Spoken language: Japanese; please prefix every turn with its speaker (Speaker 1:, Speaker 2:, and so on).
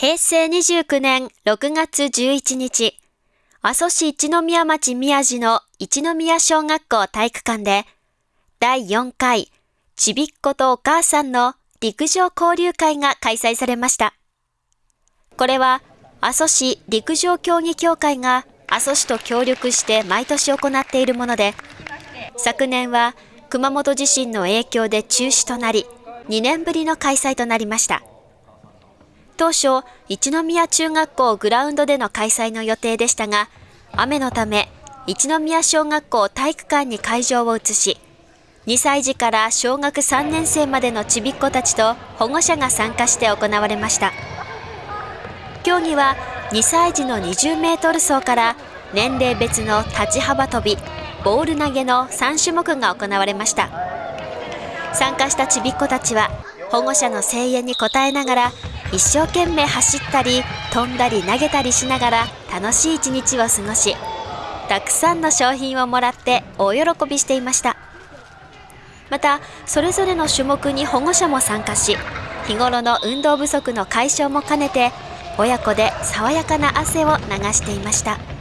Speaker 1: 平成29年6月11日、阿蘇市一宮町宮地の一宮小学校体育館で、第4回ちびっ子とお母さんの陸上交流会が開催されました。これは阿蘇市陸上競技協会が阿蘇市と協力して毎年行っているもので、昨年は熊本地震の影響で中止となり、2年ぶりの開催となりました。当初、一宮中学校グラウンドでの開催の予定でしたが、雨のため、一宮小学校体育館に会場を移し、2歳児から小学3年生までのちびっ子たちと保護者が参加して行われました。競技は2歳児の20メートル走から年齢別の立ち幅跳び、ボール投げの3種目が行われました。参加したちびっ子たちは保護者の声援に応えながら一生懸命走ったり飛んだり投げたりしながら楽しい一日を過ごしたくさんの商品をもらって大喜びしていましたまたそれぞれの種目に保護者も参加し日頃の運動不足の解消も兼ねて親子で爽やかな汗を流していました。